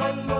mamma.